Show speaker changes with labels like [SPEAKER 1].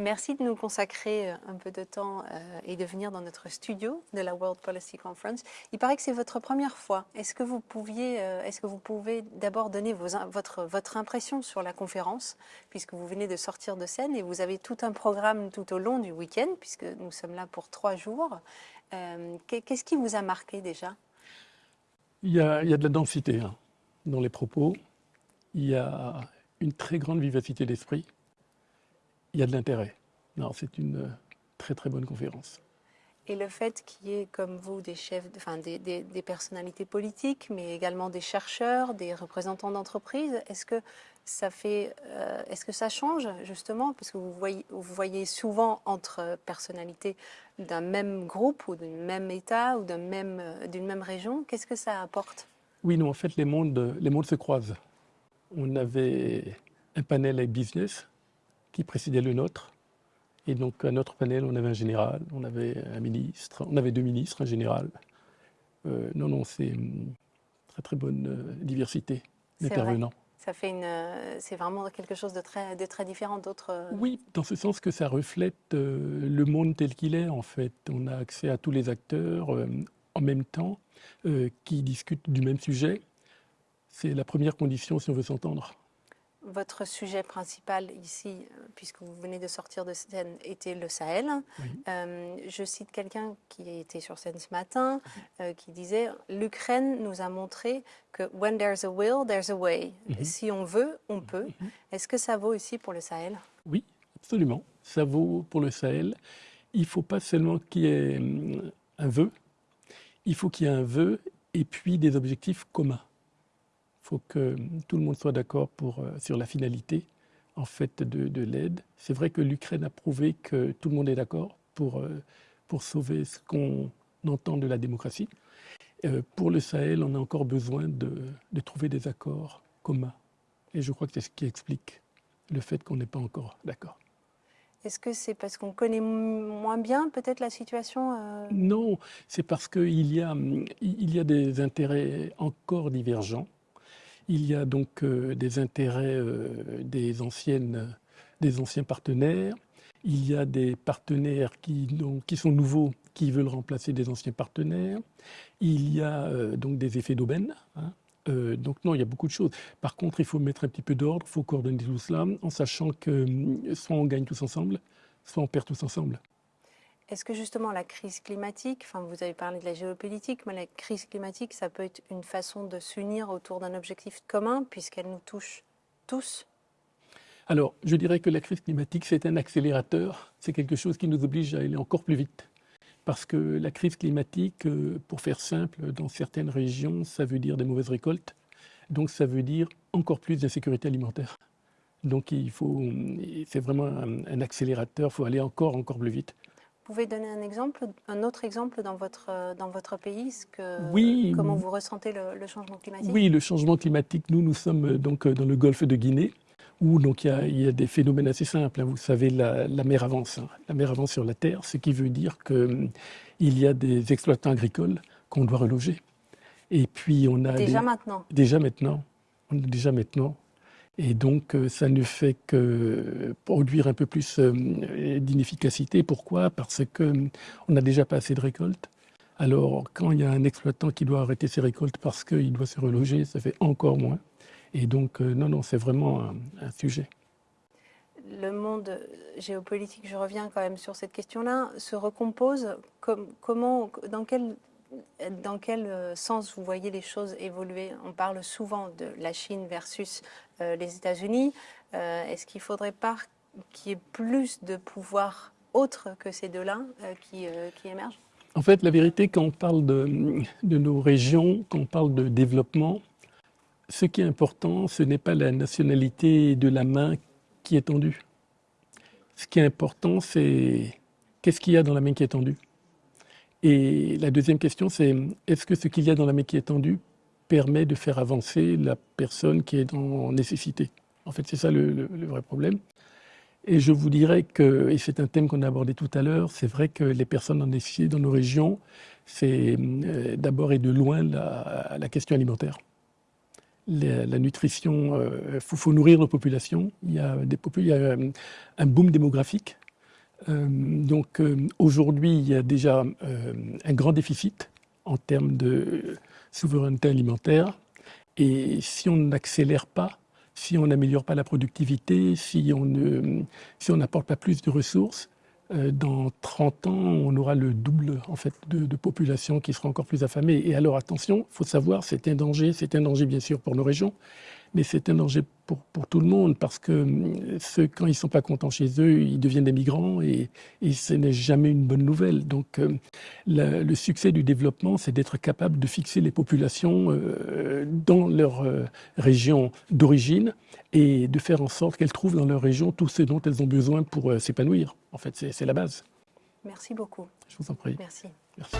[SPEAKER 1] Merci de nous consacrer un peu de temps et de venir dans notre studio de la World Policy Conference. Il paraît que c'est votre première fois. Est-ce que vous, pouviez, est-ce que vous pouvez d'abord donner votre, impression sur la conférence, puisque vous venez de sortir de scène et vous avez tout un programme tout au long du week-end, puisque nous sommes là pour trois jours. Qu'est-ce qui vous a marqué déjà?
[SPEAKER 2] Il y, a, il y, a, de la densité hein, dans les propos, il y a une très grande vivacité d'esprit, il y a de l'intérêt. C'est une très très bonne conférence.
[SPEAKER 1] Et le fait qu'il y ait comme vous des chefs, enfin des, des, des, personnalités politiques, mais également des chercheurs, des représentants d'entreprises, est-ce que ça fait, euh, est-ce que ça change justement? Parce que vous voyez, vous voyez souvent entre personnalités d'un même groupe ou d'un même État ou d'une même, même région, qu'est-ce que ça apporte?
[SPEAKER 2] Oui, non, en fait, les mondes, les mondes se croisent. On avait un panel avec business qui précédait le nôtre. Et donc, à notre panel, on avait un général, on avait un ministre, on avait deux ministres, un général. Euh, non, non, c'est une très, très bonne euh, diversité d'intervenants.
[SPEAKER 1] Ça fait une, c'est vraiment quelque chose de très, de très différent d'autres. Euh,
[SPEAKER 2] oui, dans ce sens que ça reflète euh, le monde tel qu'il est en fait. On a accès à tous les acteurs euh, en même temps euh, qui discutent du même sujet. C'est la première condition si on veut s'entendre
[SPEAKER 1] votre sujet principal ici, euh, puisque vous venez de sortir de scène, était le Sahel. Oui. Euh, je cite quelqu'un qui était sur scène ce matin, euh, qui disait « L'Ukraine nous a montré que when there's a will, there's a way. Mm -hmm. Si on veut, on peut. Mm -hmm. Est-ce que ça vaut aussi pour le Sahel?
[SPEAKER 2] Oui, absolument. Ça vaut pour le Sahel. Il ne faut pas seulement qu'il y ait un vœu, il faut qu'il y ait un vœu et puis des objectifs communs faut que tout le monde soit d'accord euh, sur la finalité en fait, de, de l'aide. C'est vrai que l'Ukraine a prouvé que tout le monde est d'accord pour, euh, pour sauver ce qu'on entend de la démocratie. Euh, pour le Sahel, on a encore besoin de, de trouver des accords communs. Et je crois que c'est ce qui explique le fait qu'on n'est pas encore d'accord.
[SPEAKER 1] Est-ce que c'est parce qu'on connaît moins bien peut-être la situation euh...
[SPEAKER 2] Non, c'est parce qu'il y, a, il y a des intérêts encore divergents. Il y a donc euh, des intérêts euh, des, anciens partenaires. Il y a des partenaires qui, donc, sont nouveaux, qui veulent remplacer des anciens partenaires. Il y a euh, donc des effets d'aubaine. Hein. Donc non, il y a beaucoup de choses. Par contre, il faut mettre un petit peu d'ordre, il faut coordonner tout cela, en sachant que soit on gagne tous ensemble, soit on perd tous ensemble.
[SPEAKER 1] Est-ce que justement la crise climatique, enfin vous avez parlé de la géopolitique, mais la crise climatique, ça peut être une façon de s'unir autour d'un objectif commun puisqu'elle nous touche tous?
[SPEAKER 2] Alors, je dirais que la crise climatique, c'est un accélérateur, c'est quelque chose qui nous oblige à aller encore plus vite. Parce que la crise climatique, euh, pour faire simple, dans certaines régions, ça veut dire des mauvaises récoltes, donc ça veut dire encore plus d'insécurité alimentaire. Donc il faut, c'est vraiment un, un accélérateur, il faut aller encore, encore plus vite.
[SPEAKER 1] Pouvez donner un exemple, un autre exemple dans votre, dans votre pays que, oui, Comment vous ressentez le, le, changement climatique?
[SPEAKER 2] Oui, le changement climatique, nous, nous sommes donc dans le golfe de Guinée, où donc, il, y a, il y a des phénomènes assez simples. Hein. Vous savez, la, la mer avance, hein. la mer avance sur la Terre, ce qui veut dire qu'il y a des exploitants agricoles qu'on doit reloger. Et puis on a
[SPEAKER 1] déjà maintenant?
[SPEAKER 2] Déjà maintenant. On a déjà maintenant et donc, euh, ça ne fait que produire un peu plus euh, d'inefficacité. Pourquoi? Parce qu'on n'a déjà pas assez de récoltes. Alors, quand il y a un exploitant qui doit arrêter ses récoltes parce qu'il doit se reloger, ça fait encore moins. Et donc, euh, non, non, c'est vraiment un, sujet.
[SPEAKER 1] Le monde géopolitique, je reviens quand même sur cette question-là, se recompose. Com comment, dans quel dans quel euh, sens vous voyez les choses évoluer? On parle souvent de la Chine versus euh, les États-Unis. Euh, Est-ce qu'il ne faudrait pas qu'il y ait plus de pouvoir autre que ces deux-là qui, émergent?
[SPEAKER 2] En fait, la vérité, quand on parle de, nos régions, quand on parle de développement, ce qui est important, ce n'est pas la nationalité de la main qui est tendue. Ce qui est important, c'est qu'est-ce qu'il y a dans la main qui est tendue et la deuxième question, c'est est-ce que ce qu'il y a dans la main qui est tendue permet de faire avancer la personne qui est en nécessité? En fait, c'est ça le, vrai problème. Et je vous dirais que, et c'est un thème qu'on a abordé tout à l'heure, c'est vrai que les personnes en nécessité dans nos régions, c'est euh, d'abord et de loin la, question alimentaire. La, nutrition, il euh, faut, nourrir nos populations. Il y a, des, il y a un boom démographique Euh, donc aujourd'hui, il y a déjà un grand déficit en termes de souveraineté alimentaire. Et si on n'accélère pas, si on n'améliore pas la productivité, si on n'apporte pas plus de ressources, euh, dans 30 ans, on aura le double en fait, de, population qui sera encore plus affamée. Et alors attention, il faut savoir, c'est un danger, c'est un danger bien sûr pour nos régions, mais c'est un danger pour, pour, tout le monde parce que euh, ceux, quand ils ne sont pas contents chez eux, ils deviennent des migrants et, et ce n'est jamais une bonne nouvelle. Donc euh, le succès du développement, c'est d'être capable de fixer les populations euh, dans leur région d'origine et de faire en sorte qu'elles trouvent dans leur région tout ce dont elles ont besoin pour s'épanouir. En fait, c'est la base.
[SPEAKER 1] Merci beaucoup.
[SPEAKER 2] Je vous en prie.
[SPEAKER 1] Merci.
[SPEAKER 2] Merci.